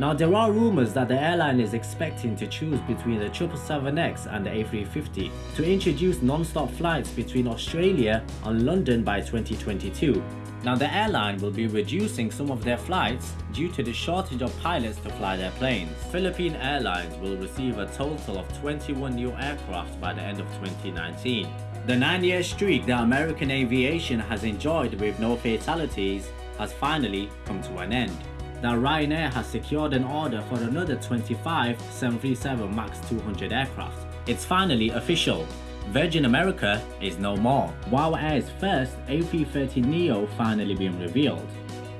Now there are rumors that the airline is expecting to choose between the 777X and the A350 to introduce non-stop flights between Australia and London by 2022. Now the airline will be reducing some of their flights due to the shortage of pilots to fly their planes. Philippine Airlines will receive a total of 21 new aircraft by the end of 2019. The nine-year streak that American aviation has enjoyed with no fatalities has finally come to an end that Ryanair has secured an order for another 25 737 MAX 200 aircraft. It's finally official. Virgin America is no more. WOW Air's first A330neo finally being revealed.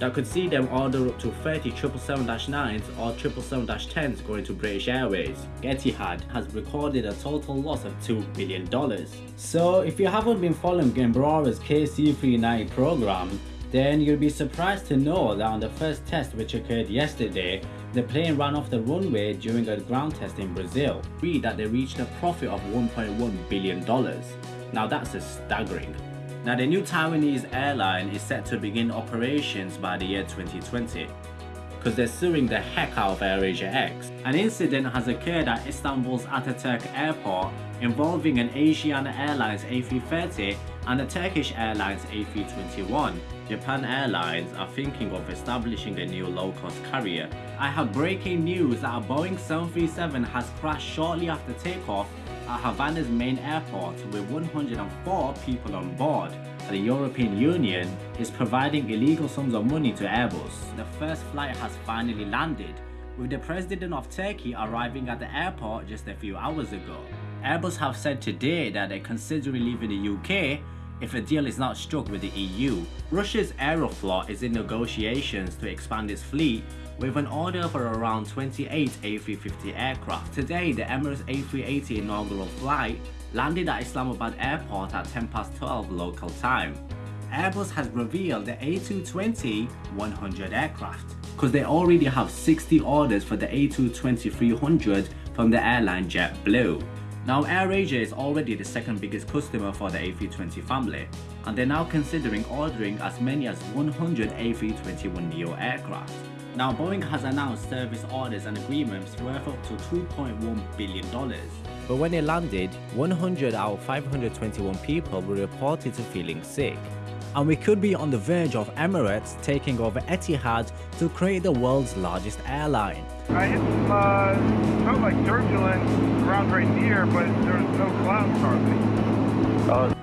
That could see them order up to 30 777-9s or 777-10s going to British Airways. Etihad has recorded a total loss of $2 billion. So if you haven't been following Embraer's KC-39 program, then you'll be surprised to know that on the first test which occurred yesterday, the plane ran off the runway during a ground test in Brazil. Read that they reached a profit of $1.1 billion. Now that's a staggering. Now the new Taiwanese airline is set to begin operations by the year 2020 because they're suing the heck out of AirAsia X. An incident has occurred at Istanbul's Ataturk airport involving an Asiana Airlines A330 and a Turkish Airlines A321. Japan Airlines are thinking of establishing a new low-cost carrier. I have breaking news that a Boeing 737 has crashed shortly after takeoff at Havana's main airport with 104 people on board. The European Union is providing illegal sums of money to Airbus. The first flight has finally landed, with the president of Turkey arriving at the airport just a few hours ago. Airbus have said today that they're considering leaving the UK if a deal is not struck with the EU. Russia's Aeroflot is in negotiations to expand its fleet with an order for around 28 A350 aircraft. Today, the Emirates A380 inaugural flight landed at Islamabad airport at 10 past 12 local time. Airbus has revealed the A220-100 aircraft because they already have 60 orders for the A220-300 from the airline JetBlue. Now AirAsia is already the second biggest customer for the A320 family and they're now considering ordering as many as 100 A321neo aircraft. Now Boeing has announced service orders and agreements worth up to $2.1 billion. But when it landed, 100 out of 521 people were reported to feeling sick. And we could be on the verge of Emirates taking over Etihad to create the world's largest airline. I hit some, uh, felt like turbulence around right here, but there was no clouds hardly. Uh,